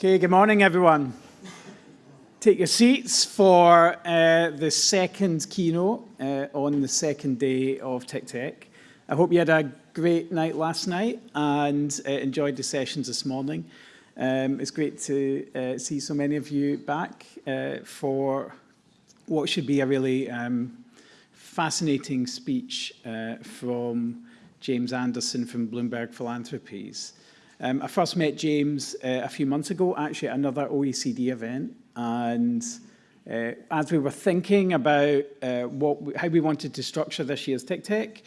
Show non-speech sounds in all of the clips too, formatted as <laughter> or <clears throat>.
Okay, good morning, everyone. Take your seats for uh, the second keynote uh, on the second day of TICTeC. I hope you had a great night last night and uh, enjoyed the sessions this morning. Um, it's great to uh, see so many of you back uh, for what should be a really um, fascinating speech uh, from James Anderson from Bloomberg Philanthropies. Um, I first met James uh, a few months ago, actually at another OECD event, and uh, as we were thinking about uh, what we, how we wanted to structure this year's TICTeC,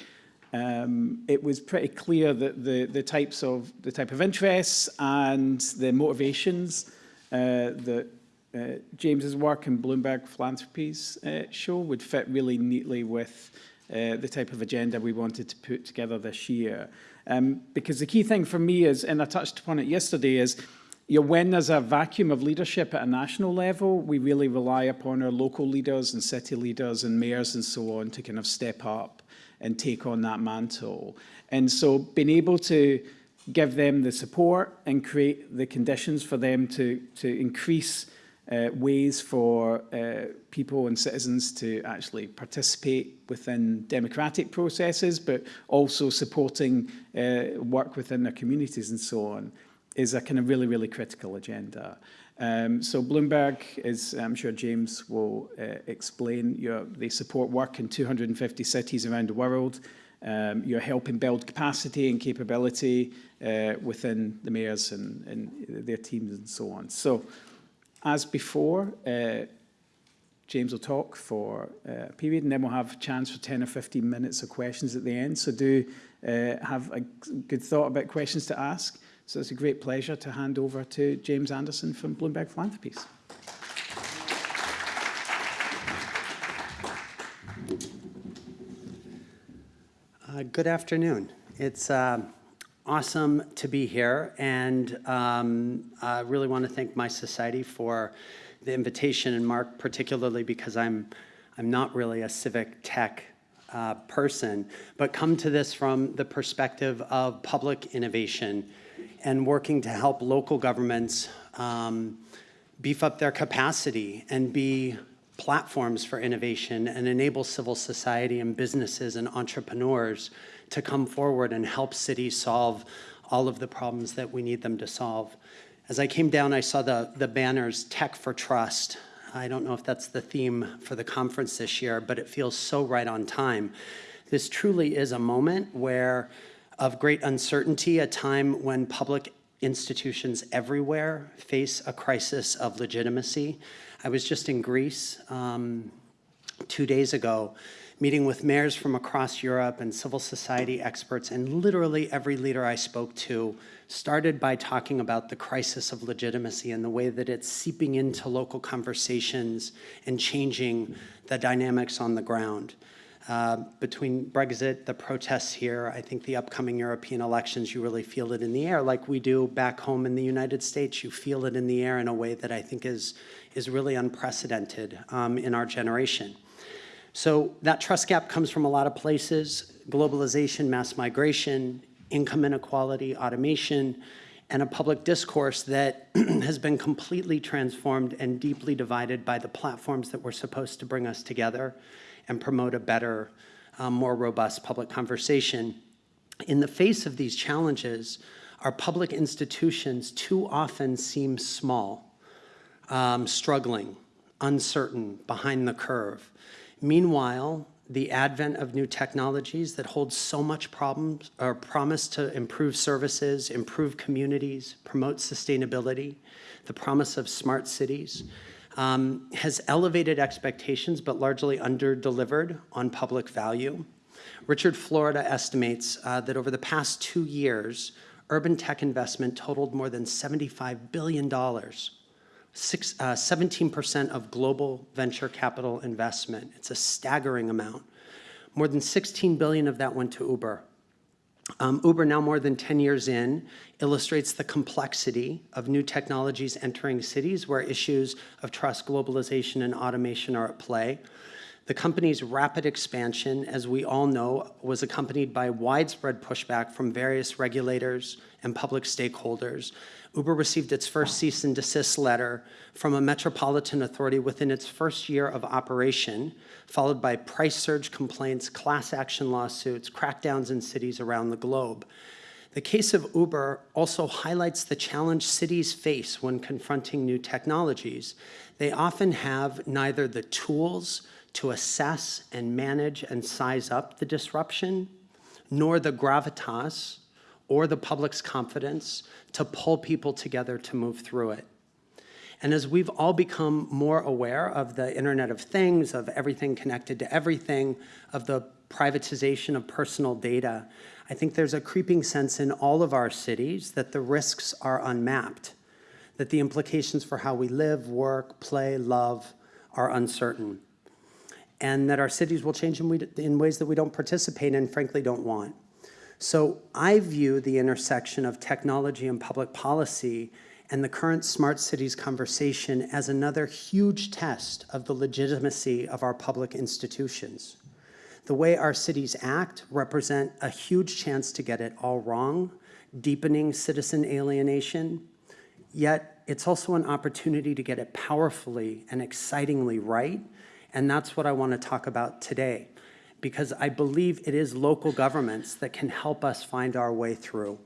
um, it was pretty clear that the, the types of the type of interests and the motivations uh, that uh, James's work and Bloomberg Philanthropies uh, show would fit really neatly with the type of agenda we wanted to put together this year. Um, because the key thing for me is, and I touched upon it yesterday, is you know, when there's a vacuum of leadership at a national level, we really rely upon our local leaders and city leaders and mayors and so on to kind of step up and take on that mantle. And so being able to give them the support and create the conditions for them to, to increase uh, ways for uh, people and citizens to actually participate within democratic processes, but also supporting uh, work within their communities and so on, is a kind of really, really critical agenda. Um, so Bloomberg is, I'm sure James will uh, explain, your, they support work in 250 cities around the world. Um, you're helping build capacity and capability uh, within the mayors and, and their teams and so on. So as before, uh, James will talk for uh, a period and then we'll have a chance for 10 or 15 minutes of questions at the end. So do uh, have a good thought about questions to ask. So it's a great pleasure to hand over to James Anderson from Bloomberg Philanthropies. Uh, good afternoon. It's uh, awesome to be here, and um, I really want to thank mySociety for the invitation, and Mark particularly because I'm, I'm not really a civic tech uh, person, but come to this from the perspective of public innovation and working to help local governments um, beef up their capacity and be platforms for innovation and enable civil society and businesses and entrepreneurs to come forward and help cities solve all of the problems that we need them to solve. As I came down, I saw the, the banners, Tech for Trust. I don't know if that's the theme for the conference this year, but it feels so right on time. This truly is a moment where, of great uncertainty, a time when public institutions everywhere face a crisis of legitimacy. I was just in Greece um, two days ago, meeting with mayors from across Europe and civil society experts, and literally every leader I spoke to started by talking about the crisis of legitimacy and the way that it's seeping into local conversations and changing the dynamics on the ground. Uh, between Brexit, the protests here, I think the upcoming European elections, you really feel it in the air like we do back home in the United States. You feel it in the air in a way that I think is, is really unprecedented um, in our generation. So that trust gap comes from a lot of places, globalization, mass migration, income inequality, automation, and a public discourse that <clears throat> has been completely transformed and deeply divided by the platforms that were supposed to bring us together and promote a better, um, more robust public conversation. In the face of these challenges, our public institutions too often seem small, um, struggling, uncertain, behind the curve. Meanwhile, the advent of new technologies that hold so much problems or promise to improve services, improve communities, promote sustainability, the promise of smart cities, um, has elevated expectations but largely under-delivered on public value. Richard Florida estimates uh, that over the past two years, urban tech investment totaled more than $75 billion 17% uh, of global venture capital investment. It's a staggering amount. More than 16 billion of that went to Uber. Um, Uber, now more than 10 years in, illustrates the complexity of new technologies entering cities where issues of trust, globalization, and automation are at play. The company's rapid expansion, as we all know, was accompanied by widespread pushback from various regulators and public stakeholders. Uber received its first cease and desist letter from a metropolitan authority within its first year of operation, followed by price surge complaints, class action lawsuits, crackdowns in cities around the globe. The case of Uber also highlights the challenge cities face when confronting new technologies. They often have neither the tools to assess and manage and size up the disruption, nor the gravitas or the public's confidence to pull people together to move through it. And as we've all become more aware of the Internet of Things, of everything connected to everything, of the privatization of personal data, I think there's a creeping sense in all of our cities that the risks are unmapped, that the implications for how we live, work, play, love are uncertain and that our cities will change in, we, in ways that we don't participate in, frankly don't want. So I view the intersection of technology and public policy and the current smart cities conversation as another huge test of the legitimacy of our public institutions. The way our cities act represent a huge chance to get it all wrong, deepening citizen alienation, yet it's also an opportunity to get it powerfully and excitingly right and that's what I want to talk about today, because I believe it is local governments that can help us find our way through.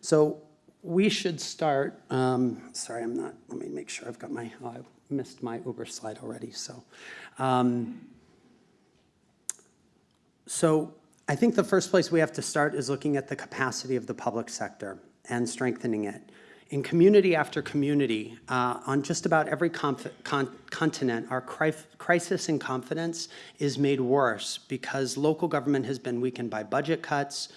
So we should start, um, sorry, I'm not, let me make sure I've got my, oh, I missed my Uber slide already, so. Um, so I think the first place we have to start is looking at the capacity of the public sector and strengthening it. In community after community, uh, on just about every con continent, our cri crisis in confidence is made worse because local government has been weakened by budget cuts,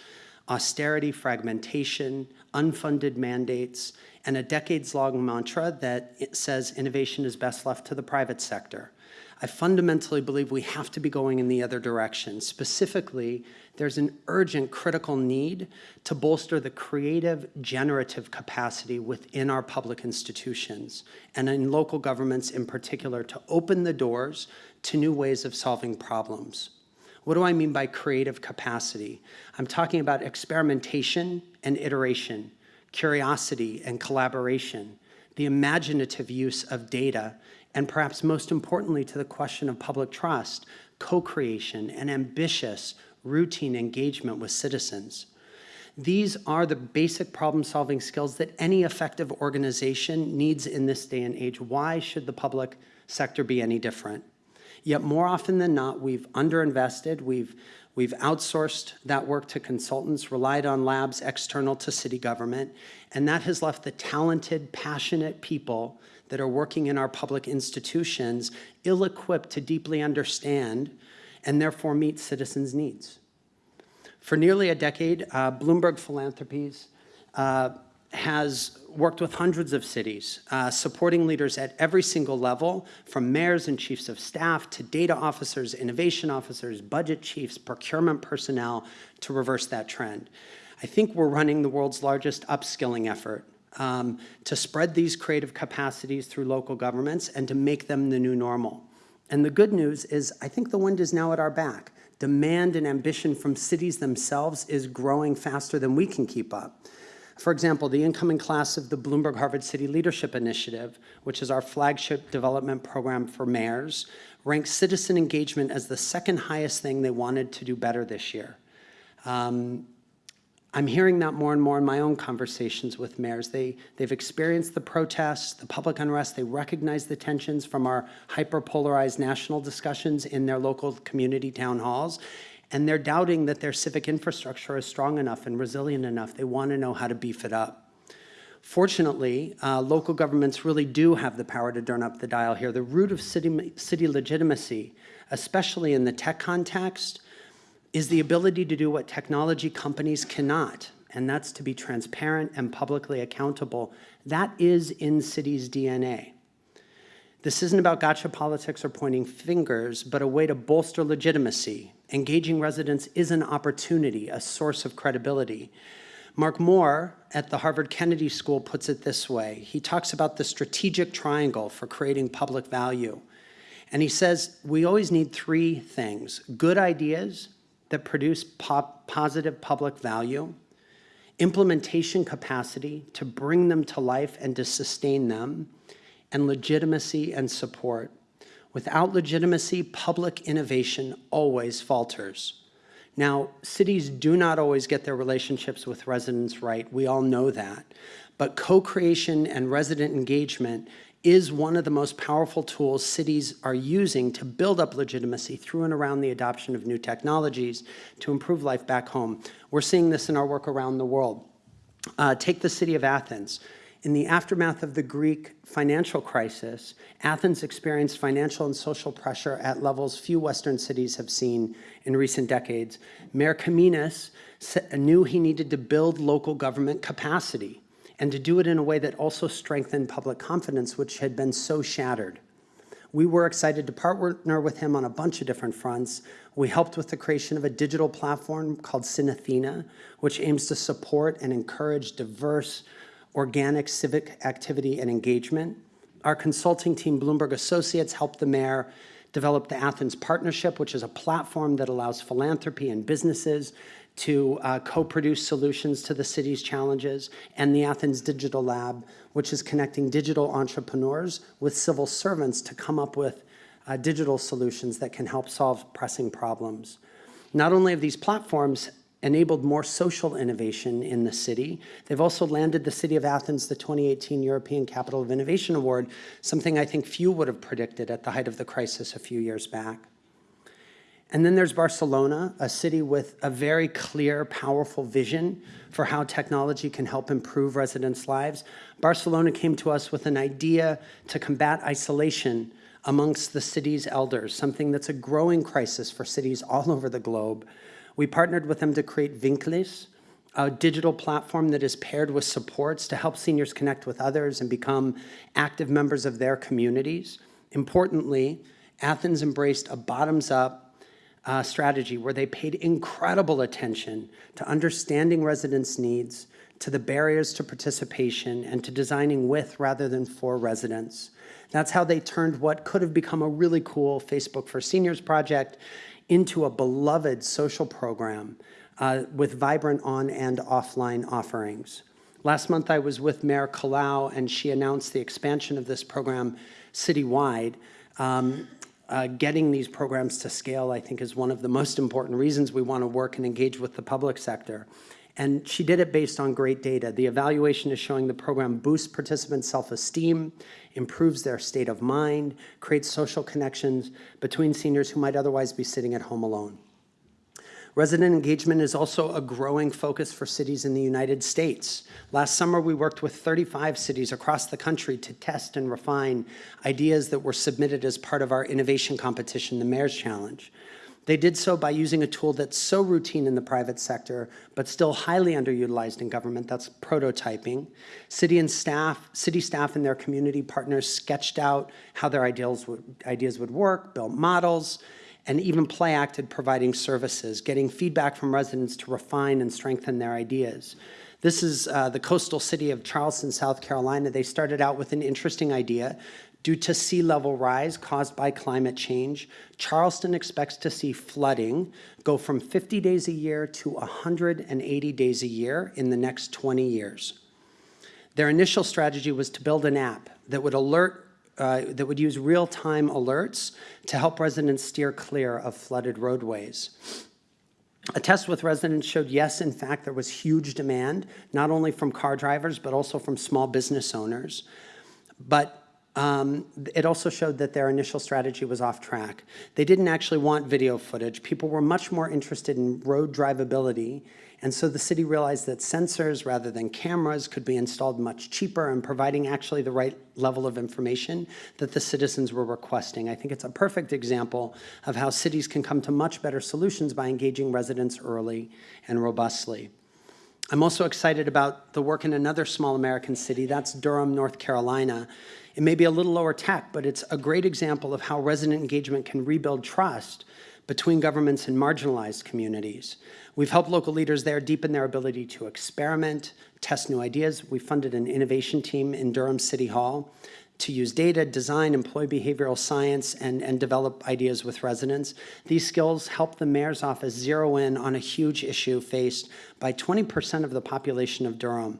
austerity, fragmentation, unfunded mandates, and a decades-long mantra that says innovation is best left to the private sector. I fundamentally believe we have to be going in the other direction. Specifically, there's an urgent critical need to bolster the creative, generative capacity within our public institutions and in local governments in particular to open the doors to new ways of solving problems. What do I mean by creative capacity? I'm talking about experimentation and iteration, curiosity and collaboration, the imaginative use of data and perhaps most importantly to the question of public trust, co-creation and ambitious routine engagement with citizens. These are the basic problem-solving skills that any effective organization needs in this day and age. Why should the public sector be any different? Yet more often than not, we've underinvested, we've, we've outsourced that work to consultants, relied on labs external to city government, and that has left the talented, passionate people that are working in our public institutions ill-equipped to deeply understand and therefore meet citizens' needs. For nearly a decade, uh, Bloomberg Philanthropies uh, has worked with hundreds of cities, uh, supporting leaders at every single level, from mayors and chiefs of staff to data officers, innovation officers, budget chiefs, procurement personnel, to reverse that trend. I think we're running the world's largest upskilling effort um, to spread these creative capacities through local governments and to make them the new normal. And the good news is I think the wind is now at our back. Demand and ambition from cities themselves is growing faster than we can keep up. For example, the incoming class of the Bloomberg Harvard City Leadership Initiative, which is our flagship development program for mayors, ranks citizen engagement as the second highest thing they wanted to do better this year. Um, I'm hearing that more and more in my own conversations with mayors. They, they've experienced the protests, the public unrest, they recognize the tensions from our hyper-polarized national discussions in their local community town halls, and they're doubting that their civic infrastructure is strong enough and resilient enough. They want to know how to beef it up. Fortunately, uh, local governments really do have the power to turn up the dial here. The root of city, city legitimacy, especially in the tech context, is the ability to do what technology companies cannot, and that's to be transparent and publicly accountable. That is in cities' DNA. This isn't about gotcha politics or pointing fingers, but a way to bolster legitimacy. Engaging residents is an opportunity, a source of credibility. Mark Moore at the Harvard Kennedy School puts it this way. He talks about the strategic triangle for creating public value. And he says, we always need three things, good ideas that produce pop positive public value, implementation capacity to bring them to life and to sustain them, and legitimacy and support. Without legitimacy, public innovation always falters. Now, cities do not always get their relationships with residents right. We all know that. But co-creation and resident engagement is one of the most powerful tools cities are using to build up legitimacy through and around the adoption of new technologies to improve life back home. We're seeing this in our work around the world. Uh, take the city of Athens. In the aftermath of the Greek financial crisis, Athens experienced financial and social pressure at levels few Western cities have seen in recent decades. Mayor Kaminis knew he needed to build local government capacity and to do it in a way that also strengthened public confidence, which had been so shattered. We were excited to partner with him on a bunch of different fronts. We helped with the creation of a digital platform called SynAthina, which aims to support and encourage diverse, organic civic activity and engagement. Our consulting team, Bloomberg Associates, helped the mayor develop the Athens Partnership, which is a platform that allows philanthropy and businesses to uh, co-produce solutions to the city's challenges, and the Athens Digital Lab, which is connecting digital entrepreneurs with civil servants to come up with uh, digital solutions that can help solve pressing problems. Not only have these platforms enabled more social innovation in the city, they've also landed the City of Athens the 2018 European Capital of Innovation Award, something I think few would have predicted at the height of the crisis a few years back. And then there's Barcelona, a city with a very clear, powerful vision for how technology can help improve residents' lives. Barcelona came to us with an idea to combat isolation amongst the city's elders, something that's a growing crisis for cities all <laughs> over the globe. We partnered with them to create Vincles, a digital platform that is paired with supports to help seniors connect with others and become active members of their communities. Importantly, Athens embraced a bottoms-up uh, strategy where they paid incredible attention to understanding residents' needs, to the barriers to participation, and to designing with rather than for residents. That's how they turned what could have become a really cool Facebook for Seniors project into a beloved social program uh, with vibrant on and offline offerings. Last month, I was with Mayor Colau, and she announced the expansion of this program citywide. Um, uh, getting these programs to scale, I think, is one of the most important reasons we want to work and engage with the public sector. And she did it based on great data. The evaluation is showing the program boosts participants' self-esteem, improves their state of mind, creates social connections between seniors who might otherwise be sitting at home alone. Resident engagement is also a growing focus for cities in the United States. Last summer, we worked with 35 cities across the country to test and refine ideas that were submitted as part of our innovation competition, the Mayor's Challenge. They did so by using a tool that's so routine in the private sector, but still highly underutilized in government, that's prototyping. City and staff, city staff and their community partners sketched out how their ideals would, ideas would work, built models, and even play acted providing services, getting feedback from residents to refine and strengthen their ideas. This is uh, the coastal city of Charleston, South Carolina. They started out with an interesting idea. Due to sea level rise caused by climate change, Charleston expects to see flooding go from 50 days a year to 180 days a year in the next 20 years. Their initial strategy was to build an app that would alert uh, that would use real-time alerts to help residents steer clear of flooded roadways. A test with residents showed, yes, in fact, there was huge demand, not only from car drivers, but also from small business owners. But um, it also showed that their initial strategy was off track. They didn't actually want video footage. People were much more interested in road drivability and so the city realized that sensors rather than cameras could be installed much cheaper and providing actually the right level of information that the citizens were requesting. I think it's a perfect example of how cities can come to much better solutions by engaging residents early and robustly. I'm also excited about the work in another small American city, that's Durham, North Carolina. It may be a little lower tech, but it's a great example of how resident engagement can rebuild trust between governments and marginalized communities. We've helped local leaders there deepen their ability to experiment, test new ideas. We funded an innovation team in Durham City Hall to use data, design, employ behavioral science, and, and develop ideas with residents. These skills help the mayor's office zero in on a huge issue faced by 20% of the population of Durham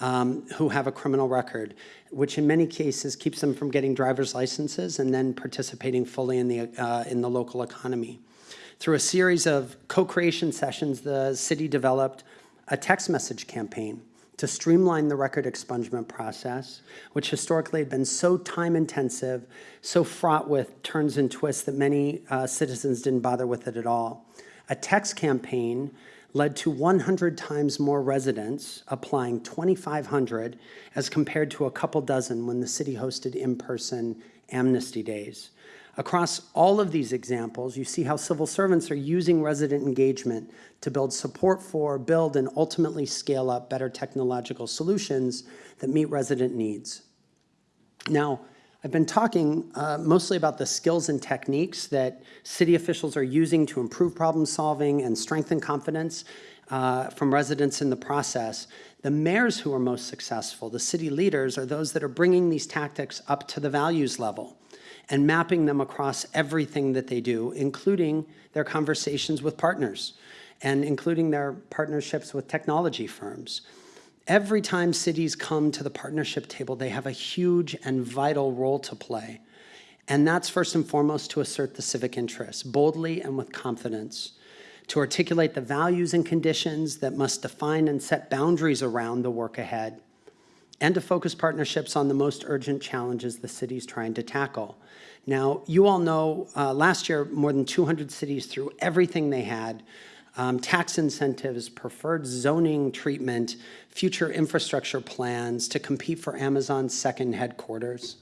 um, who have a criminal record, which in many cases keeps them from getting driver's licenses and then participating fully in the, uh, in the local economy. Through a series of co-creation sessions, the city developed a text message campaign to streamline the record expungement process, which historically had been so time-intensive, so fraught with turns and twists that many uh, citizens didn't bother with it at all. A text campaign led to 100 times more residents applying 2,500 as compared to a couple dozen when the city hosted in-person amnesty days. Across all of these examples, you see how civil servants are using resident engagement to build support for, build, and ultimately scale up better technological solutions that meet resident needs. Now, I've been talking uh, mostly about the skills and techniques that city officials are using to improve problem solving and strengthen confidence uh, from residents in the process. The mayors who are most successful, the city leaders, are those that are bringing these tactics up to the values level and mapping them across everything that they do, including their conversations with partners and including their partnerships with technology firms. Every time cities come to the partnership table, they have a huge and vital role to play. And that's first and foremost to assert the civic interest, boldly and with confidence, to articulate the values and conditions that must define and set boundaries around the work ahead, and to focus partnerships on the most urgent challenges the city's trying to tackle. Now, you all know uh, last year more than 200 cities threw everything they had, um, tax incentives, preferred zoning treatment, future infrastructure plans to compete for Amazon's second headquarters.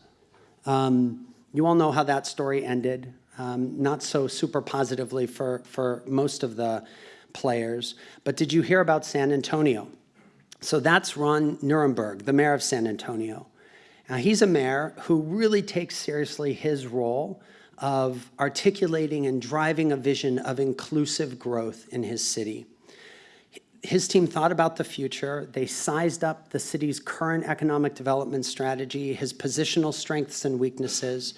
Um, you all know how that story ended, um, not so super positively for, for most of the players. But did you hear about San Antonio? So that's Ron Nirenberg, the mayor of San Antonio. Now, he's a mayor who really takes seriously his role of articulating and driving a vision of inclusive growth in his city. His team thought about the future. They sized up the city's current economic development strategy, his positional strengths and weaknesses,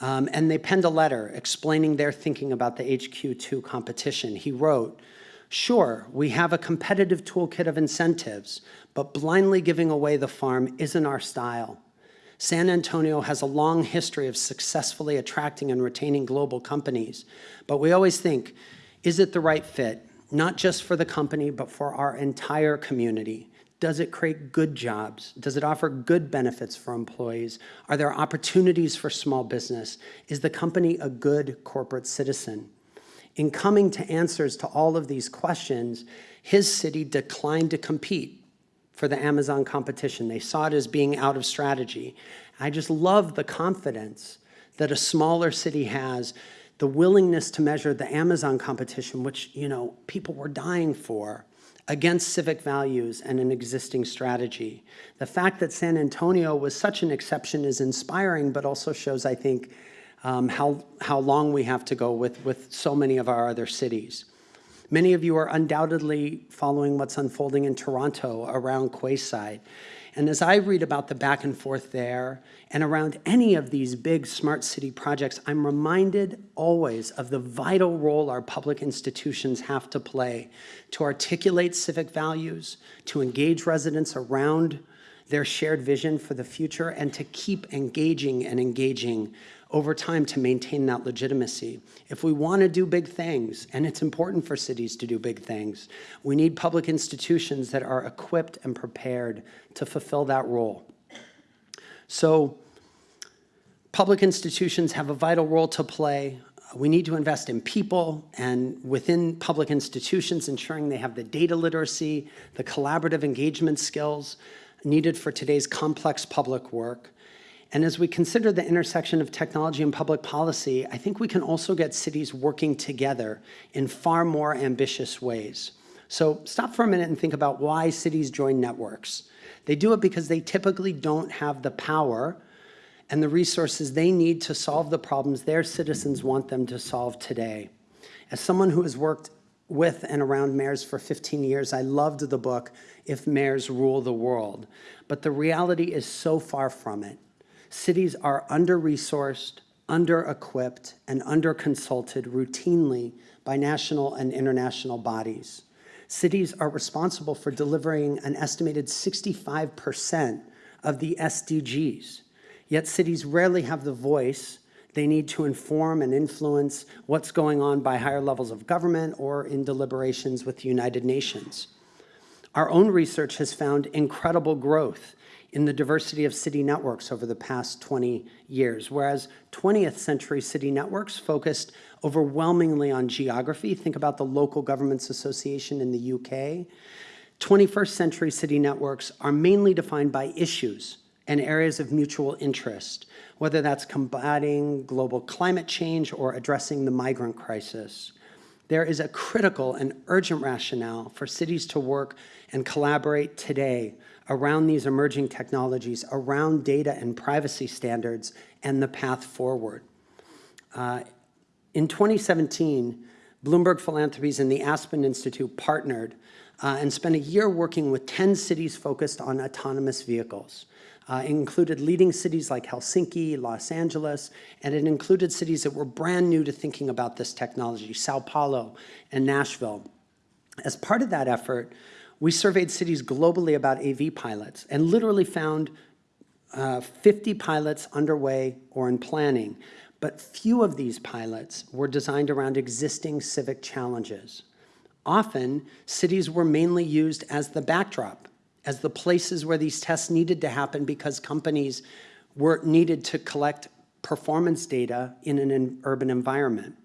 um, and they penned a letter explaining their thinking about the HQ2 competition. He wrote, Sure, we have a competitive toolkit of incentives, but blindly giving away the farm isn't our style. San Antonio has a long history of successfully attracting and retaining global companies, but we always think, is it the right fit, not just for the company, but for our entire community? Does it create good jobs? Does it offer good benefits for employees? Are there opportunities for small business? Is the company a good corporate citizen? In coming to answers to all of these questions, his city declined to compete for the Amazon competition. They saw it as being out of strategy. I just love the confidence that a smaller city has, the willingness to measure the Amazon competition, which, you know, people were dying for, against civic values and an existing strategy. The fact that San Antonio was such an exception is inspiring, but also shows, I think, um, how, how long we have to go with, with so many of our other cities. Many of you are undoubtedly following what's unfolding in Toronto around Quayside. And as I read about the back and forth there and around any of these big smart city projects, I'm reminded always of the vital role our public institutions have to play to articulate civic values, to engage residents around their shared vision for the future, and to keep engaging and engaging over time to maintain that legitimacy. If we want to do big things, and it's important for cities to do big things, we need public institutions that are equipped and prepared to fulfill that role. So public institutions have a vital role to play. We need to invest in people and within public institutions, ensuring they have the data literacy, the collaborative engagement skills needed for today's complex public work. And as we consider the intersection of technology and public policy, I think we can also get cities working together in far more ambitious ways. So stop for a minute and think about why cities join networks. They do it because they typically don't have the power and the resources they need to solve the problems their citizens want them to solve today. As someone who has worked with and around mayors for 15 years, I loved the book, If Mayors Rule the World. But the reality is so far from it. Cities are under-resourced, under-equipped, and under-consulted routinely by national and international bodies. Cities are responsible for delivering an estimated 65% of the SDGs, yet cities rarely have the voice they need to inform and influence what's going on by higher levels of government or in deliberations with the United Nations. Our own research has found incredible growth in the diversity of city networks over the past 20 years, whereas 20th century city networks focused overwhelmingly on geography. Think about the Local Governments Association in the UK. 21st century city networks are mainly defined by issues and areas of mutual interest, whether that's combating global climate change or addressing the migrant crisis. There is a critical and urgent rationale for cities to work and collaborate today around these emerging technologies, around data and privacy standards, and the path forward. Uh, in 2017, Bloomberg Philanthropies and the Aspen Institute partnered uh, and spent a year working with 10 cities focused on autonomous vehicles. Uh, it included leading cities like Helsinki, Los Angeles, and it included cities that were brand new to thinking about this technology, Sao Paulo and Nashville. As part of that effort, we surveyed cities globally about AV pilots and literally found uh, 50 pilots underway or in planning, but few of these pilots were designed around existing civic challenges. Often, cities were mainly used as the backdrop as the places where these tests needed to happen because companies were needed to collect performance data in an urban environment.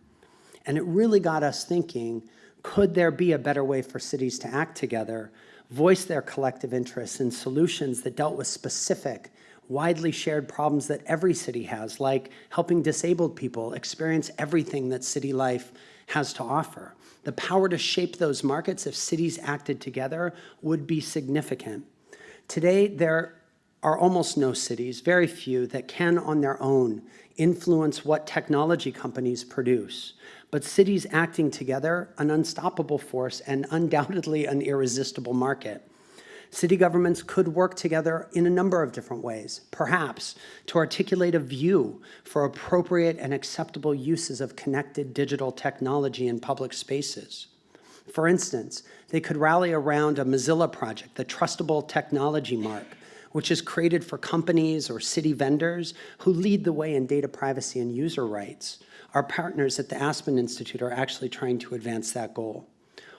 And it really got us thinking, could there be a better way for cities to act together, voice their collective interests in solutions that dealt with specific, widely shared problems that every city has, like helping disabled people experience everything that city life has to offer. The power to shape those markets if cities acted together would be significant. Today, there are almost no cities, very few, that can on their own influence what technology companies produce. But cities acting together, an unstoppable force and undoubtedly an irresistible market. City governments could work together in a number of different ways, perhaps to articulate a view for appropriate and acceptable uses of connected digital technology in public spaces. For instance, they could rally around a Mozilla project, the Trustable Technology Mark, which is created for companies or city vendors who lead the way in data privacy and user rights. Our partners at the Aspen Institute are actually trying to advance that goal.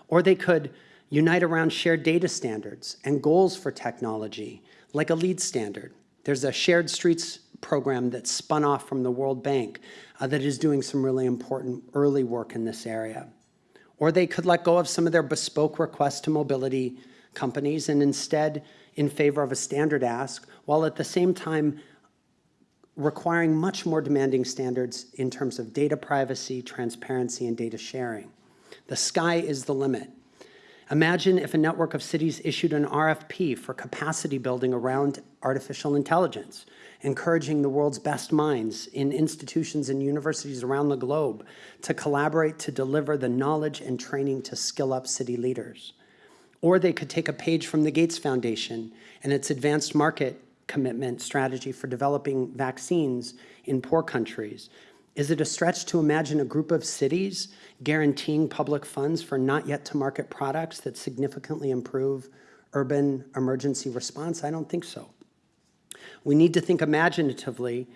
Or they could unite around shared data standards and goals for technology, like a lead standard. There's a shared streets program that spun off from the World Bank uh, that is doing some really important early work in this area. Or they could let go of some of their bespoke requests to mobility companies and instead in favor of a standard ask, while at the same time requiring much more demanding standards in terms of data privacy, transparency, and data sharing. The sky is the limit. Imagine if a network of cities issued an RFP for capacity building around artificial intelligence, encouraging the world's best minds in institutions and universities around the globe to collaborate to deliver the knowledge and training to skill up city leaders. Or they could take a page from the Gates Foundation and its advanced market commitment strategy for developing vaccines in poor countries is it a stretch to imagine a group of cities guaranteeing public funds for not yet to market products that significantly improve urban emergency response? I don't think so. We need to think imaginatively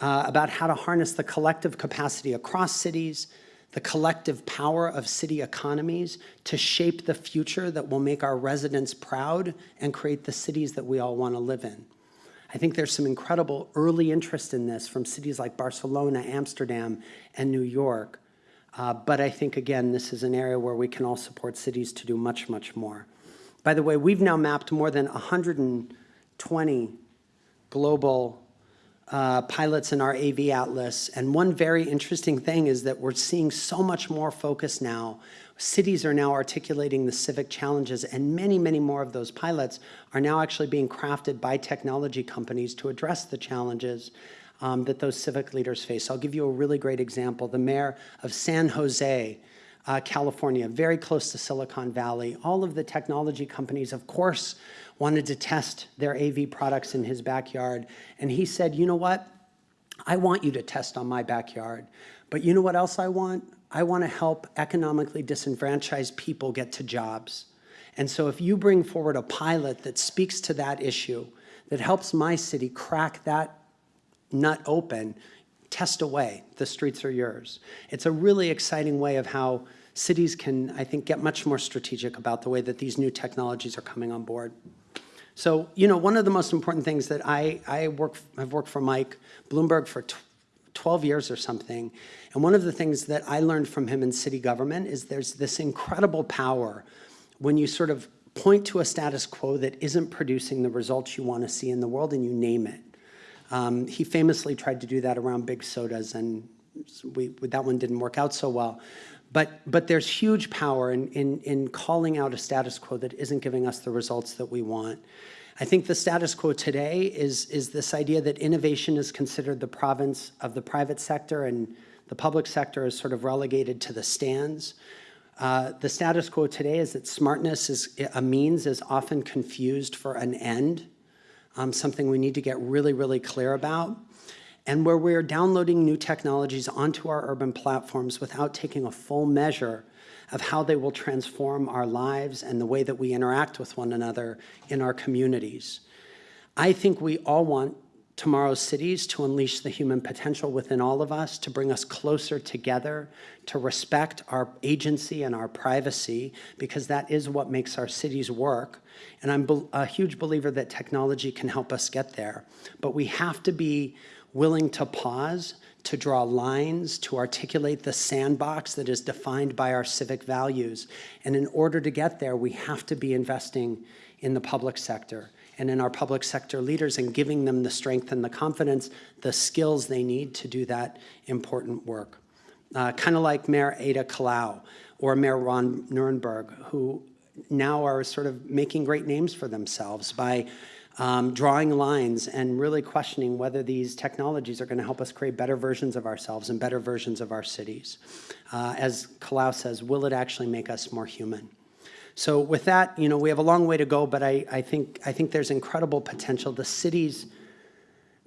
uh, about how to harness the collective capacity across cities, the collective power of city economies to shape the future that will make our residents proud and create the cities that we all want to live in. I think there's some incredible early interest in this from cities like Barcelona, Amsterdam, and New York. Uh, but I think, again, this is an area where we can all support cities to do much, much more. By the way, we've now mapped more than 120 global uh, pilots in our AV Atlas. And one very interesting thing is that we're seeing so much more focus now. Cities are now articulating the civic challenges, and many, many more of those pilots are now actually being crafted by technology companies to address the challenges um, that those civic leaders face. I'll give you a really great example. The mayor of San Jose, uh, California, very close to Silicon Valley. All of the technology companies, of course, wanted to test their AV products in his backyard. And he said, you know what? I want you to test on my backyard. But you know what else I want? I want to help economically disenfranchised people get to jobs. And so if you bring forward a pilot that speaks to that issue, that helps my city crack that nut open, test away, the streets are yours. It's a really exciting way of how cities can, I think, get much more strategic about the way that these new technologies are coming on board. So, you know, one of the most important things that I, I work, I've worked for Mike Bloomberg for 12 years or something, and one of the things that I learned from him in city government is there's this incredible power when you sort of point to a status quo that isn't producing the results you want to see in the world and you name it. Um, he famously tried to do that around big sodas, and we, that one didn't work out so well. But, but there's huge power in, in, in calling out a status quo that isn't giving us the results that we want. I think the status quo today is, is this idea that innovation is considered the province of the private sector and the public sector is sort of relegated to the stands. Uh, the status quo today is that smartness is a means is often confused for an end um, something we need to get really, really clear about, and where we're downloading new technologies onto our urban platforms without taking a full measure of how they will transform our lives and the way that we interact with one another in our communities. I think we all want tomorrow's cities to unleash the human potential within all of us, to bring us closer together, to respect our agency and our privacy, because that is what makes our cities work. And I'm a huge believer that technology can help us get there. But we have to be willing to pause, to draw lines, to articulate the sandbox that is defined by our civic values. And in order to get there, we have to be investing in the public sector and in our public sector leaders and giving them the strength and the confidence, the skills they need to do that important work. Uh, kind of like Mayor Ada Colau or Mayor Ron Nirenberg, who now are sort of making great names for themselves by um, drawing lines and really questioning whether these technologies are going to help us create better versions of ourselves and better versions of our cities. Uh, as Colau says, will it actually make us more human? So with that, you know, we have a long way to go, but I, I, think, I think there's incredible potential. The cities,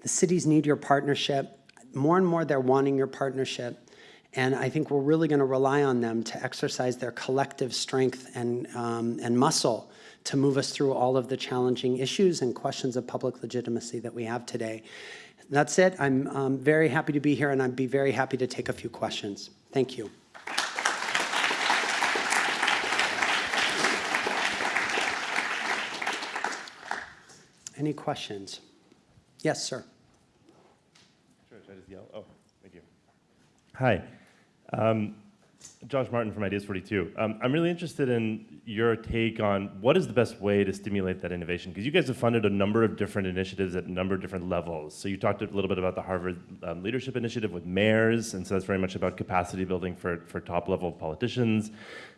the cities need your partnership. More and more, they're wanting your partnership. And I think we're really going to rely on them to exercise their collective strength and, um, and muscle to move us through all of the challenging issues and questions of public legitimacy that we have today. That's it. I'm um, very happy to be here, and I'd be very happy to take a few questions. Thank you. Any questions? Yes, sir. Sure, should I just yell? Oh, thank you. Hi. Um, Josh Martin from Ideas 42. Um, I'm really interested in your take on what is the best way to stimulate that innovation? Because you guys have funded a number of different initiatives at a number of different levels. So you talked a little bit about the Harvard um, Leadership Initiative with mayors, and so that's very much about capacity building for, for top level politicians.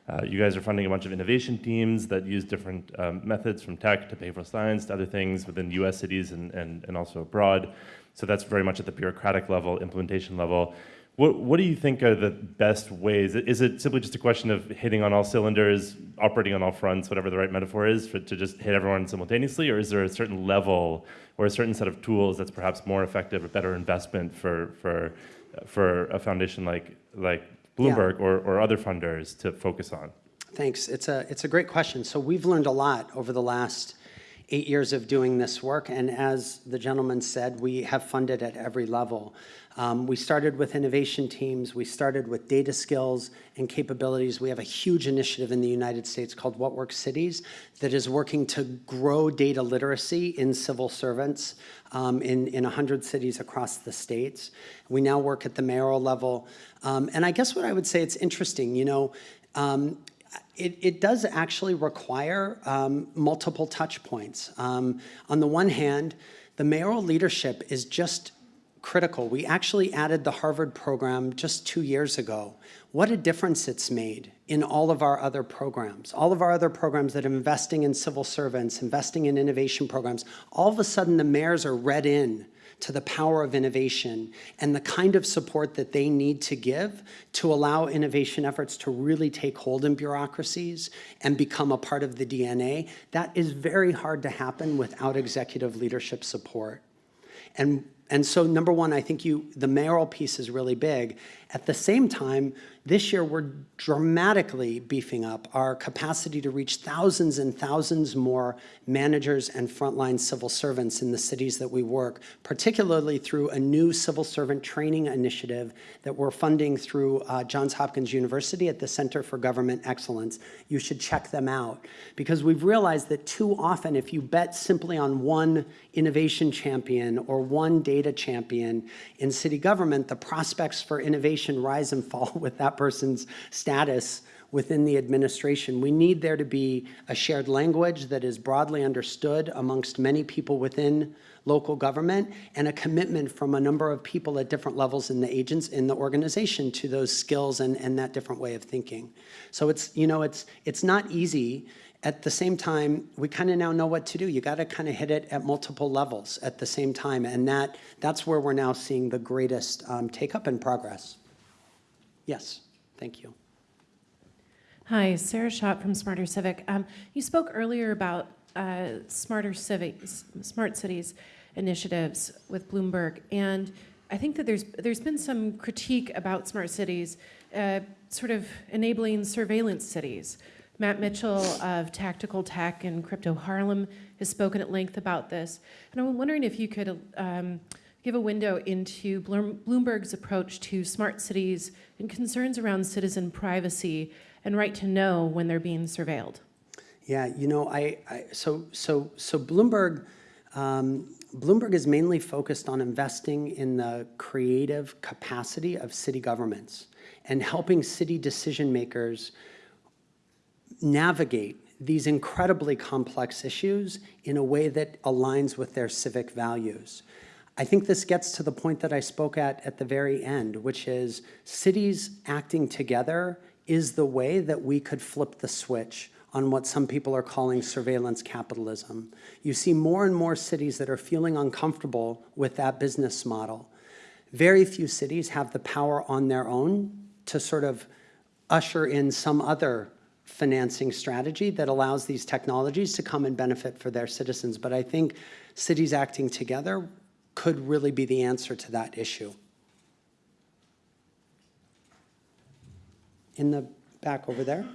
Uh, you guys are funding a bunch of innovation teams that use different um, methods from tech to behavioral science to other things within US cities and, and, and also abroad. So that's very much at the bureaucratic level, implementation level. What, what do you think are the best ways? Is it simply just a question of hitting on all cylinders, operating on all fronts, whatever the right metaphor is, for, to just hit everyone simultaneously? Or is there a certain level or a certain set of tools that's perhaps more effective a better investment for, for, for a foundation like, like Bloomberg yeah. or, or other funders to focus on? Thanks. It's a, it's a great question. So we've learned a lot over the last eight years of doing this work. And as the gentleman said, we have funded at every level. Um, we started with innovation teams. We started with data skills and capabilities. We have a huge initiative in the United States called What Works Cities that is working to grow data literacy in civil servants um, in, in 100 cities across the states. We now work at the mayoral level. Um, and I guess what I would say, it's interesting, you know, um, it, it, does actually require um, multiple touch points. Um, on the one hand, the mayoral leadership is just critical. We actually added the Harvard program just two years ago. What a difference it's made in all of our other programs. All of our other programs that are investing in civil servants, investing in innovation programs, all of a sudden the mayors are read in to the power of innovation and the kind of support that they need to give to allow innovation efforts to really take hold in bureaucracies and become a part of the DNA, that is very hard to happen without executive leadership support. And, and so number one, I think you, the mayoral piece is really big. At the same time, this year we're dramatically beefing up our capacity to reach thousands and thousands more managers and frontline civil servants in the cities that we work, particularly through a new civil servant training initiative that we're funding through uh, Johns Hopkins University at the Center for Government Excellence. You should check them out because we've realized that too often if you bet simply on one innovation champion or one data champion in city government, the prospects for innovation rise and fall <laughs> with that person's status within the administration. We need there to be a shared language that is broadly understood amongst many people within local government and a commitment from a number of people at different levels in the agents in the organization to those skills and, and that different way of thinking. So it's, you know, it's, it's not easy. At the same time, we kind of now know what to do. You got to kind of hit it at multiple levels at the same time. And that, that's where we're now seeing the greatest um, take up and progress. Yes, thank you. Hi, Sarah Schott from Smarter Civic. Um, you spoke earlier about uh, Smarter Civics, Smart Cities initiatives with Bloomberg, and I think that there's there's been some critique about smart cities, uh, sort of enabling surveillance cities. Matt Mitchell of Tactical Tech and Crypto Harlem has spoken at length about this, and I'm wondering if you could. Um, give a window into Bloomberg's approach to smart cities and concerns around citizen privacy and right to know when they're being surveilled. Yeah, you know, I, I so so so Bloomberg, um, Bloomberg is mainly focused on investing in the creative capacity of city governments and helping city decision makers navigate these incredibly complex issues in a way that aligns with their civic values. I think this gets to the point that I spoke at at the very end, which is cities acting together is the way that we could flip the switch on what some people are calling surveillance capitalism. You see more and more cities that are feeling uncomfortable with that business model. Very few cities have the power on their own to sort of usher in some other financing strategy that allows these technologies to come and benefit for their citizens. But I think cities acting together could really be the answer to that issue. In the back over there.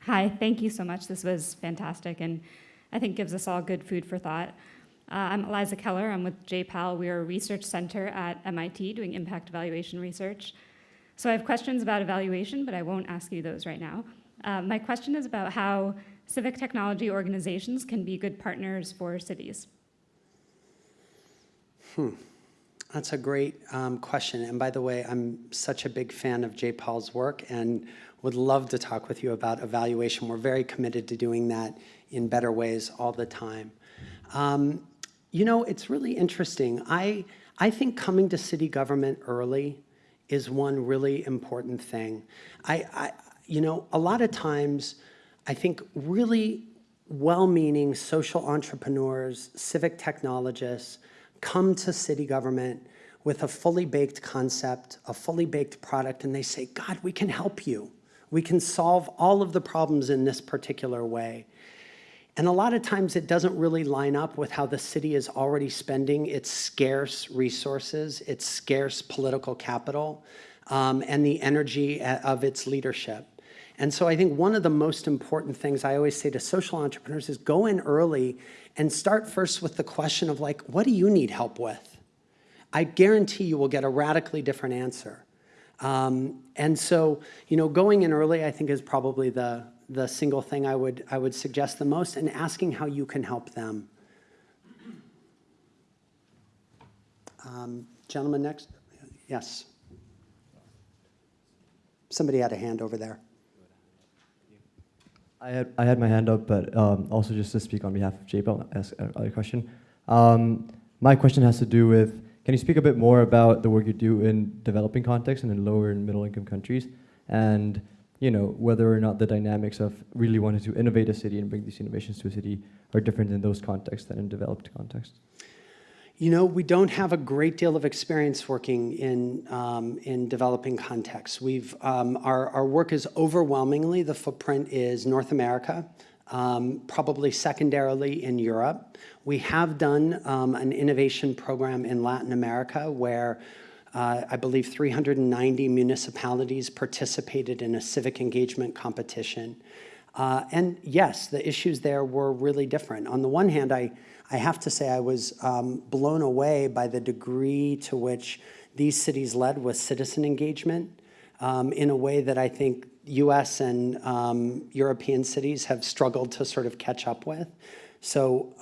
Hi, thank you so much. This was fantastic and I think gives us all good food for thought. Uh, I'm Eliza Keller. I'm with JPAL. We are a research center at MIT doing impact evaluation research. So I have questions about evaluation, but I won't ask you those right now. Uh, my question is about how civic technology organizations can be good partners for cities. Hmm. That's a great um, question. And by the way, I'm such a big fan of J-PAL's work and would love to talk with you about evaluation. We're very committed to doing that in better ways all the time. Um, you know, it's really interesting. I, I think coming to city government early is one really important thing. I, I, you know, a lot of times I think really well-meaning social entrepreneurs, civic technologists come to city government with a fully baked concept, a fully baked product, and they say, God, we can help you. We can solve all of the problems in this particular way. And a lot of times it doesn't really line up with how the city is already spending its scarce resources, its scarce political capital, um, and the energy uh, of its leadership. And so I think one of the most important things I always say to social entrepreneurs is go in early and start first with the question of like, what do you need help with? I guarantee you will get a radically different answer. Um, and so, you know, going in early, I think is probably the, the single thing I would, I would suggest the most and asking how you can help them. Um, gentleman next? Yes. Somebody had a hand over there. I had, I had my hand up, but um, also just to speak on behalf of J-PAL, ask another question. Um, my question has to do with, can you speak a bit more about the work you do in developing contexts and in lower and middle income countries? And you know, whether or not the dynamics of really wanting to innovate a city and bring these innovations to a city are different in those contexts than in developed contexts. You know, we don't have a great deal of experience working in, um, in developing contexts. We've, um, our, our work is overwhelmingly, the footprint is North America, um, probably secondarily in Europe. We have done um, an innovation program in Latin America where uh, I believe 390 municipalities participated in a civic engagement competition. Uh, and yes, the issues there were really different. On the one hand, I, I have to say I was um, blown away by the degree to which these cities led with citizen engagement um, in a way that I think US and um, European cities have struggled to sort of catch up with. So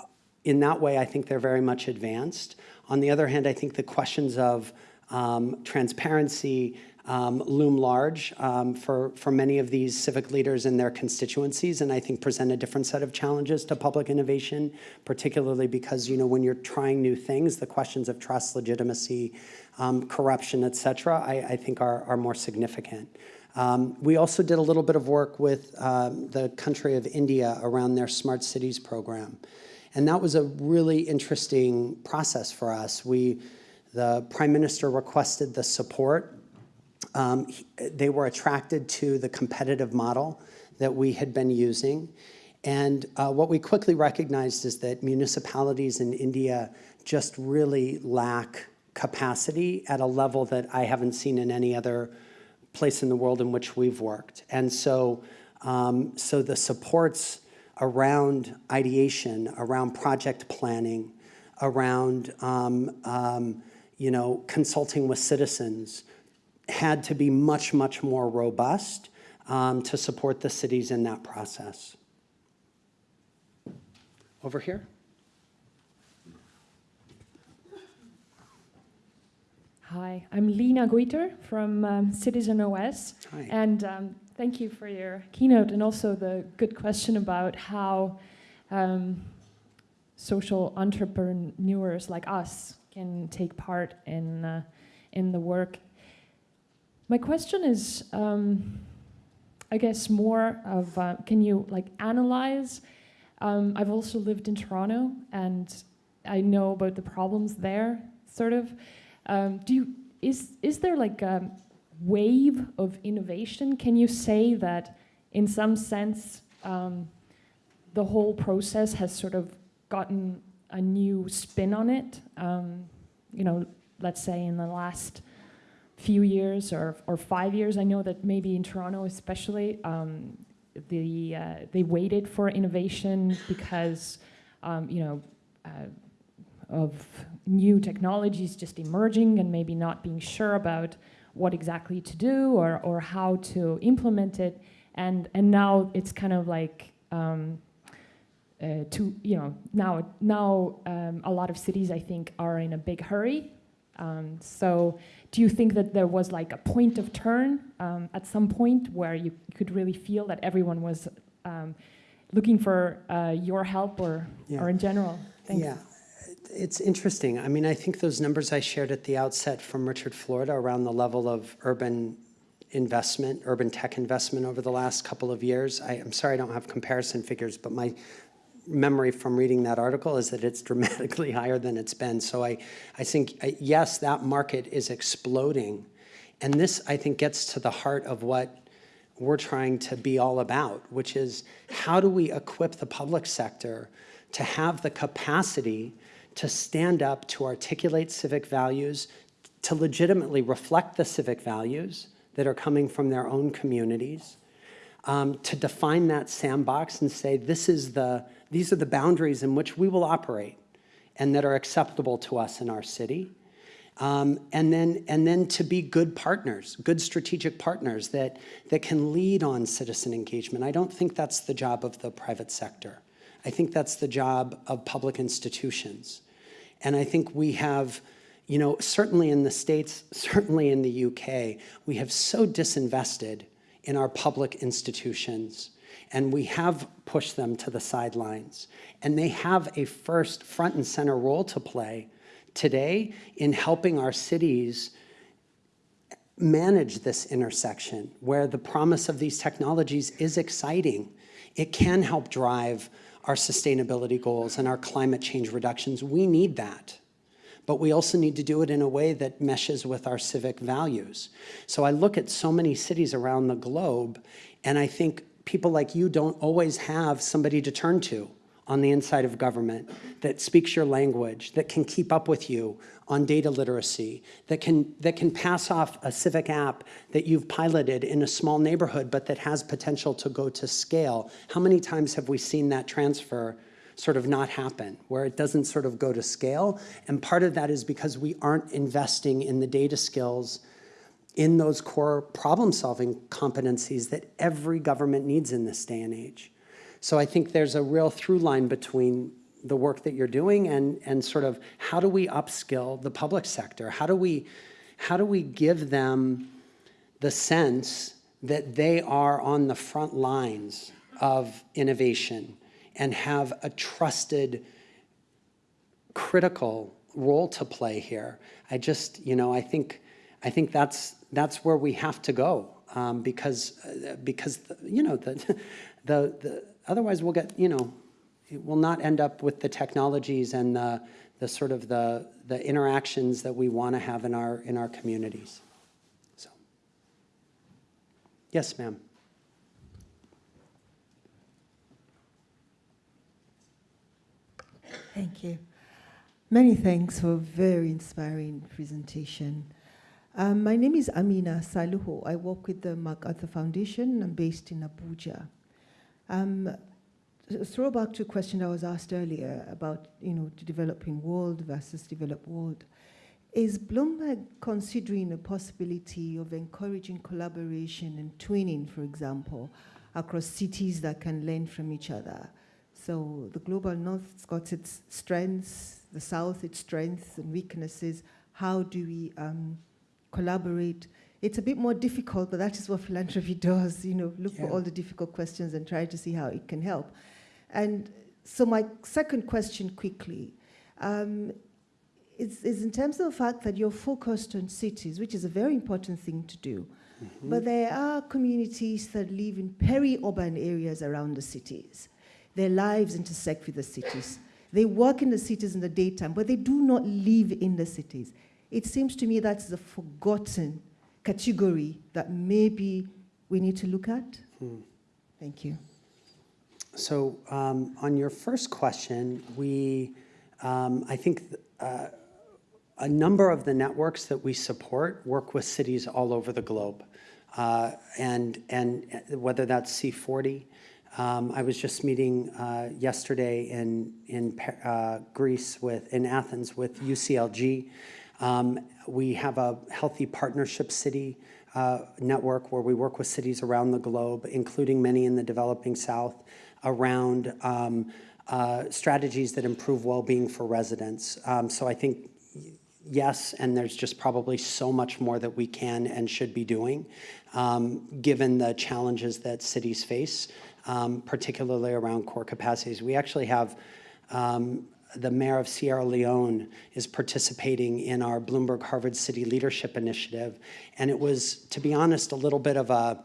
in that way, I think they're very much advanced. On the other hand, I think the questions of um, transparency um, loom large um, for, for many of these civic leaders in their constituencies, and I think present a different set of challenges to public innovation, particularly because, you know, when you're trying new things, the questions of trust, legitimacy, um, corruption, et cetera, I, I think are, are more significant. Um, we also did a little bit of work with um, the country of India around their smart cities program. And that was a really interesting process for us. We, the prime minister requested the support. Um, he- they were attracted to the competitive model that we had been using. And uh, what we quickly recognized is that municipalities in India just really lack capacity at a level that I haven't seen in any other place in the world in which we've worked. And so, um, so the supports around ideation, around project planning, around um, um, you know consulting with citizens, had to be much much more robust um, to support the cities in that process. Over here. Hi, I'm Lena Guiter from um, Citizen OS. Hi. And um, thank you for your keynote and also the good question about how um, social entrepreneurs like us can take part in, uh, in the work. My question is, um, I guess, more of uh, can you like analyze? Um, I've also lived in Toronto and I know about the problems there, sort of. Um, do you is is there like a wave of innovation? Can you say that in some sense um, the whole process has sort of gotten a new spin on it? Um, you know, let's say in the last few years or or five years. I know that maybe in Toronto, especially, um, the uh, they waited for innovation because um, you know. Uh, of new technologies just emerging and maybe not being sure about what exactly to do or, or how to implement it. And, and now it's kind of like, um, uh, to, you know, now, now um, a lot of cities, I think, are in a big hurry. Um, so do you think that there was like a point of turn um, at some point where you could really feel that everyone was um, looking for uh, your help or, Yeah. or in general? Thanks. Yeah, it's interesting. I mean, I think those numbers I shared at the outset from Richard Florida around the level of urban investment, urban tech investment over the last couple of years. I, I'm sorry I don't have comparison figures, but my memory from reading that article is that it's dramatically <laughs> higher than it's been. So I, I think, yes, that market is exploding. And this, I think, gets to the heart of what we're trying to be all about, which is how do we equip the public sector to have the capacity to stand up, to articulate civic values, to legitimately reflect the civic values that are coming from their own communities, um, to define that sandbox and say, this is the, these are the boundaries in which we will operate and that are acceptable to us in our city. Um, and then and then to be good partners, good strategic partners that that can lead on citizen engagement. I don't think that's the job of the private sector. I think that's the job of public institutions. And I think we have, you know, certainly in the States, certainly in the UK, we have so disinvested in our public institutions and we have pushed them to the sidelines. And they have a first front and center role to play today in helping our cities manage this intersection where the promise of these technologies is exciting. It can help drive our sustainability goals and our climate change reductions. We need that. But we also need to do it in a way that meshes with our civic values. So I look at so many cities around the globe, and I think people like you don't always have somebody to turn to on the inside of government that speaks your language, that can keep up with you on data literacy, that can, that can pass off a civic app that you've piloted in a small neighborhood but that has potential to go to scale. How many times have we seen that transfer sort of not happen, where it doesn't sort of go to scale? And part of that is because we aren't investing in the data skills in those core problem-solving competencies that every government needs in this day and age. So I think there's a real through line between the work that you're doing and, and sort of how do we upskill the public sector? How do we, how do we give them the sense that they are on the front lines of innovation and have a trusted, critical role to play here? I just, you know, I think, I think that's, that's where we have to go um, because, uh, because, you know, the, <laughs> the, the, otherwise we'll get, you know, we'll not end up with the technologies and the, the sort of the, the interactions that we want to have in our, in our communities. So, yes, ma'am. Thank you. Many thanks for a very inspiring presentation. Um, my name is Amina Salihu. I work with the MacArthur Foundation. I'm based in Abuja. Um, throwback to a question I was asked earlier about, you know, the developing world versus developed world. Is Bloomberg considering a possibility of encouraging collaboration and twinning, for example, across cities that can learn from each other? So the global north's got its strengths, the south its strengths and weaknesses. How do we um, collaborate? It's a bit more difficult, but that is what <laughs> philanthropy does, you know, look Yeah. for all the difficult questions and try to see how it can help. And so my second question quickly, um, is, is in terms of the fact that you're focused on cities, which is a very important thing to do. But there are communities that live in peri-urban areas around the cities. Their lives intersect with the cities. They work in the cities in the daytime, but they do not live in the cities. It seems to me that's a forgotten category that maybe we need to look at. Thank you. So um, on your first question, we, um, I think uh, a number of the networks that we support work with cities all over the globe. Uh, and, and whether that's C40, um, I was just meeting uh, yesterday in, in uh, Greece with, in Athens with UCLG. Um, we have a healthy partnership city uh, network where we work with cities around the globe, including many in the developing South, around um, uh, strategies that improve well-being for residents. Um, so I think yes, and there's just probably so much more that we can and should be doing, um, given the challenges that cities face, um, particularly around core capacities. We actually have um, the mayor of Sierra Leone is participating in our Bloomberg Harvard City Leadership Initiative, and it was, to be honest, a little bit of a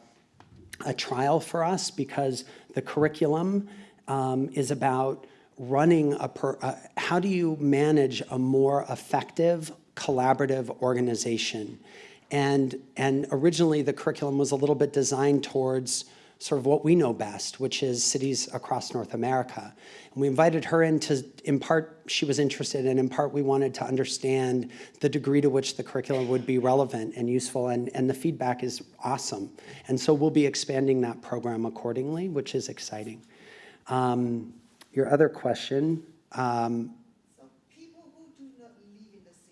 a trial for us because the curriculum um, is about running a, per, uh, how do you manage a more effective collaborative organization? And, and originally the curriculum was a little bit designed towards sort of what we know best, which is cities across North America. And we invited her in to, in part, she was interested, and in part, we wanted to understand the degree to which the curriculum would be relevant and useful, and, and the feedback is awesome. And so we'll be expanding that program accordingly, which is exciting. Um, your other question, um,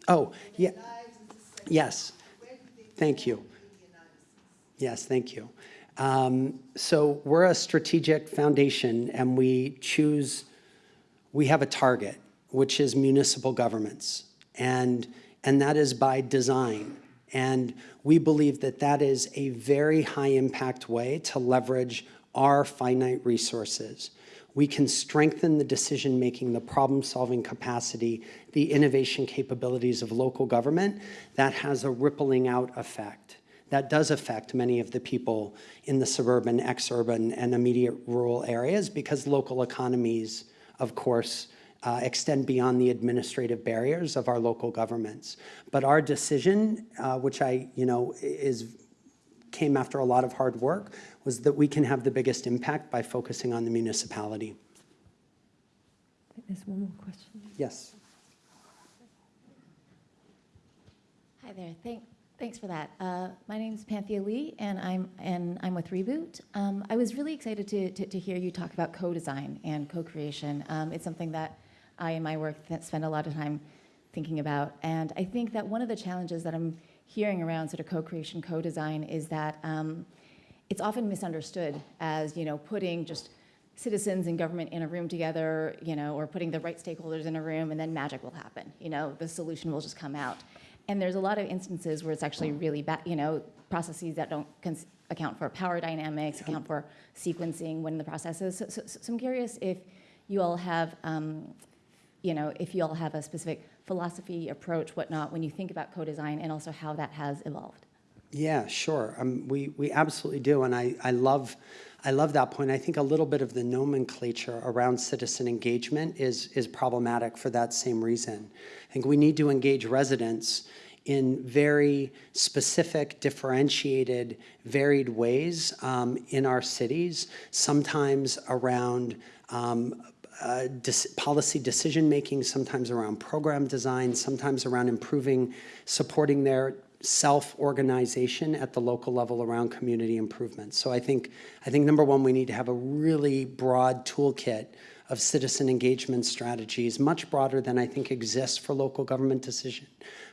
oh, yeah, yes, thank you. Yes, thank you. Um, so we're a strategic foundation and we choose, we have a target, which is municipal governments. And, and that is by design. And we believe that that is a very high impact way to leverage our finite resources. We can strengthen the decision-making, the problem-solving capacity, the innovation capabilities of local government. That has a rippling out effect. That does affect many of the people in the suburban, exurban, and immediate rural areas because local economies, of course, uh, extend beyond the administrative barriers of our local governments. But our decision, uh, which I, you know, is came after a lot of hard work, was that we can have the biggest impact by focusing on the municipality. There's one more question. Yes. Hi there. Thank, thanks for that. Uh, my name is Panthea Lee, and I'm and I'm with Reboot. Um, I was really excited to, to, to hear you talk about co-design and co-creation. Um, it's something that I, in my work, spend a lot of time thinking about, and I think that one of the challenges that I'm hearing around sort of co-creation, co-design is that um, it's often misunderstood as you know putting just citizens and government in a room together, you know, or putting the right stakeholders in a room, and then magic will happen. You know, the solution will just come out. And there's a lot of instances where it's actually really bad, you know, processes that don't account for power dynamics, account for sequencing when the process is. So, so, so I'm curious if you all have, um, you know, if you all have a specific philosophy, approach, whatnot, when you think about co-design, and also how that has evolved. Yeah, sure. Um, we, we absolutely do. And I, I, love, I love that point. I think a little bit of the nomenclature around citizen engagement is, is problematic for that same reason. I think we need to engage residents in very specific, differentiated, varied ways um, in our cities, sometimes around um, uh, policy decision making, sometimes around program design, sometimes around improving, supporting their self-organization at the local level around community improvement. So I think, I think number one, we need to have a really broad toolkit of citizen engagement strategies, much broader than I think exists for local government decision,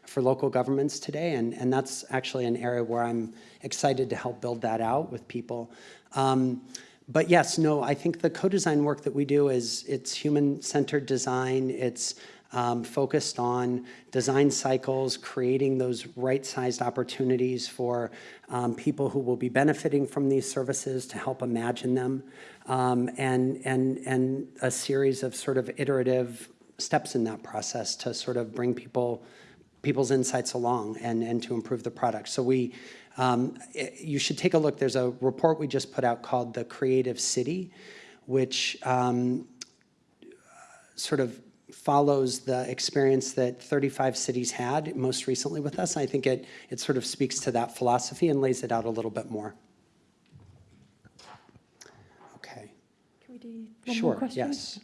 for local governments today. And, and that's actually an area where I'm excited to help build that out with people. Um, but yes, no, I think the co-design work that we do is it's human-centered design. It's um, focused on design cycles, creating those right-sized opportunities for um, people who will be benefiting from these services to help imagine them, um, and, and, and a series of sort of iterative steps in that process to sort of bring people people's insights along and, and to improve the product. So we, um, it, you should take a look. There's a report we just put out called The Creative City, which um, sort of follows the experience that 35 cities had most recently with us. I think it, it sort of speaks to that philosophy and lays it out a little bit more. Okay. Can we do one more Sure, question? yes.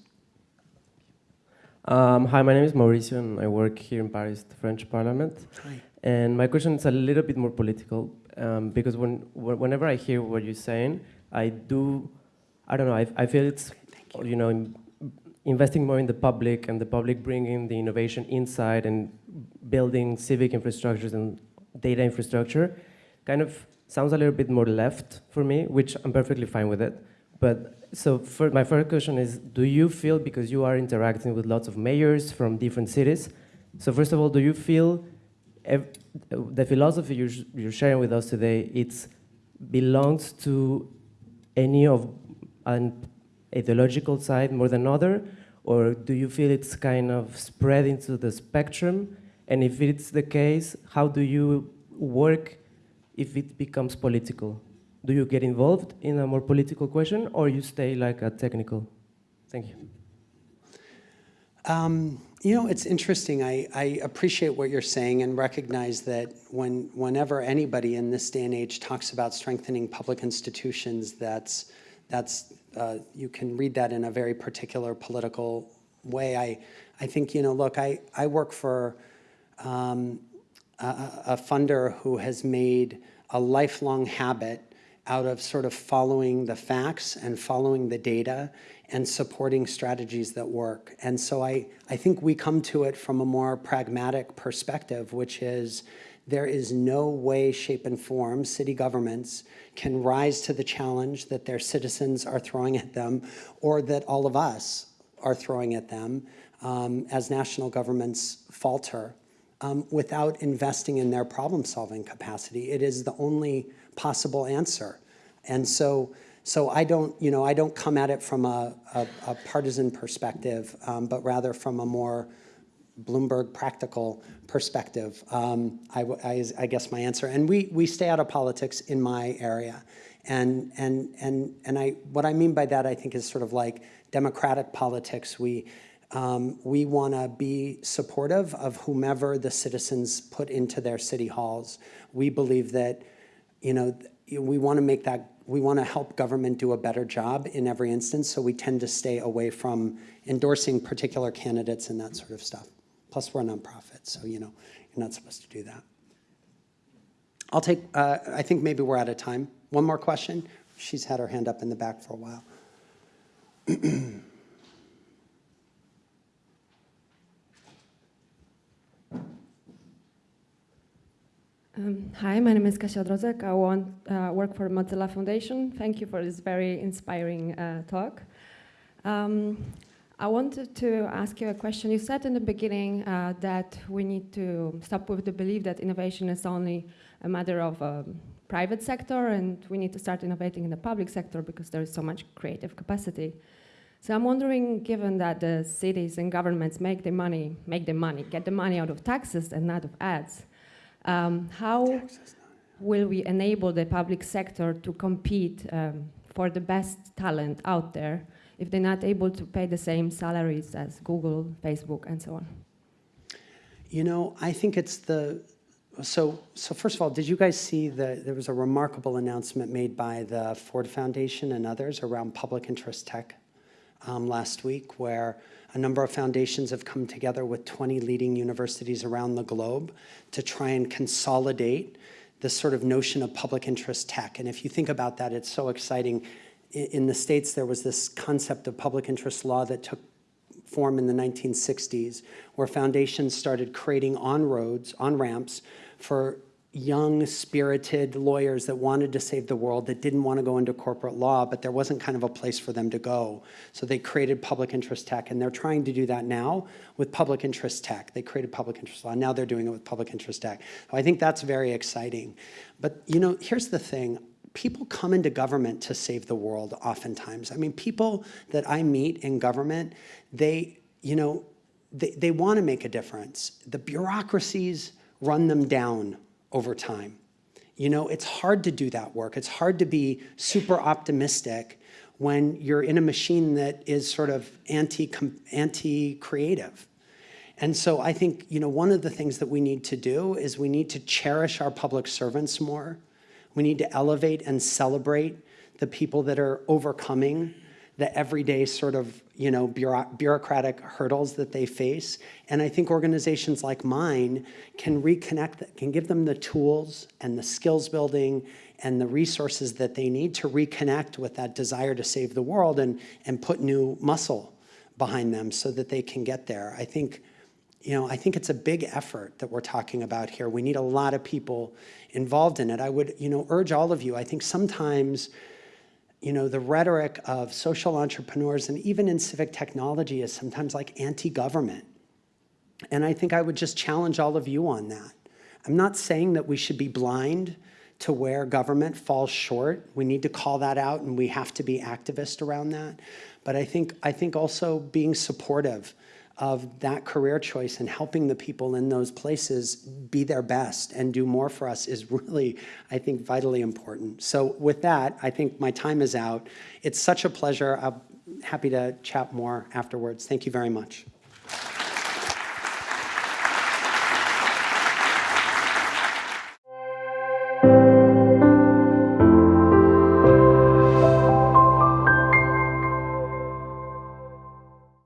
Um, hi, my name is Mauricio, and I work here in Paris, the French Parliament. Hi. And my question is a little bit more political, um, because when, wh- whenever I hear what you're saying, I do, I don't know, I, I feel it's, Thank you know, in- investing more in the public and the public bringing the innovation inside and building civic infrastructures and data infrastructure kind of sounds a little bit more left for me, which I'm perfectly fine with it. But so for my first question is, do you feel, because you are interacting with lots of mayors from different cities, so first of all, do you feel the philosophy you're, you're sharing with us today, it belongs to any of an ideological side more than other, or do you feel it's kind of spread into the spectrum? And if it's the case, how do you work if it becomes political? Do you get involved in a more political question, or you stay like a technical? Thank you. Um, you know, it's interesting. I, I appreciate what you're saying and recognize that when, whenever anybody in this day and age talks about strengthening public institutions, that's, that's, uh, you can read that in a very particular political way. I, I think, you know, look, I, I work for um, a, a funder who has made a lifelong habit out of sort of following the facts and following the data and supporting strategies that work. And so I, I think we come to it from a more pragmatic perspective, which is there is no way, shape, and form city governments can rise to the challenge that their citizens are throwing at them or that all of us are throwing at them um, as national governments falter um, without investing in their problem-solving capacity. It is the only possible answer. And so, so I don't, you know, I don't come at it from a, a, a partisan perspective, um, but rather from a more Bloomberg practical perspective, um, I, I I guess my answer. And we, we stay out of politics in my area. And, and, and, and I, what I mean by that, I think, is sort of like democratic politics. We, um, we want to be supportive of whomever the citizens put into their city halls. We believe that, you know, we want to make that, we want to help government do a better job in every instance, so we tend to stay away from endorsing particular candidates and that sort of stuff. Plus, we're a nonprofit, so, you know, you're not supposed to do that. I'll take, uh, I think maybe we're out of time. One more question? She's had her hand up in the back for a while. <clears throat> Um, hi, my name is Kasia Odrozek. I want, uh, work for Mozilla Foundation. Thank you for this very inspiring uh, talk. Um, I wanted to ask you a question. You said in the beginning uh, that we need to stop with the belief that innovation is only a matter of um, private sector and we need to start innovating in the public sector because there is so much creative capacity. So I'm wondering, given that the cities and governments make the money, make the money, get the money out of taxes and not of ads, um, how will we enable the public sector to compete um, for the best talent out there if they're not able to pay the same salaries as Google, Facebook, and so on? You know, I think it's the, so, so first of all, did you guys see the, there was a remarkable announcement made by the Ford Foundation and others around public interest tech um, last week, where a number of foundations have come together with 20 leading universities around the globe to try and consolidate this sort of notion of public interest tech. And if you think about that, it's so exciting. In the States, there was this concept of public interest law that took form in the 1960s, where foundations started creating on-roads, on-ramps for young, spirited lawyers that wanted to save the world, that didn't want to go into corporate law, but there wasn't kind of a place for them to go. So they created public interest tech, and they're trying to do that now with public interest tech. They created public interest law. Now they're doing it with public interest tech. So I think that's very exciting. But, you know, here's the thing people come into government to save the world oftentimes. I mean, people that I meet in government, they, you know, they, they want to make a difference. The bureaucracies run them down over time. You know, it's hard to do that work. It's hard to be super optimistic when you're in a machine that is sort of anti anti-creative. And so I think, you know, one of the things that we need to do is we need to cherish our public servants more. We need to elevate and celebrate the people that are overcoming the everyday sort of, you know, bureaucratic hurdles that they face. And I think organizations like mine can reconnect, can give them the tools and the skills building and the resources that they need to reconnect with that desire to save the world and, and put new muscle behind them so that they can get there. I think, you know, I think it's a big effort that we're talking about here. We need a lot of people involved in it. I would, you know, urge all of you, I think sometimes, you know, the rhetoric of social entrepreneurs and even in civic technology is sometimes like anti-government. And I think I would just challenge all of you on that. I'm not saying that we should be blind to where government falls short. We need to call that out and we have to be activist around that. But I think, I think also being supportive of that career choice and helping the people in those places be their best and do more for us is <laughs> really, I think, vitally important. So with that, I think my time is out. It's such a pleasure. I'm happy to chat more afterwards. Thank you very much.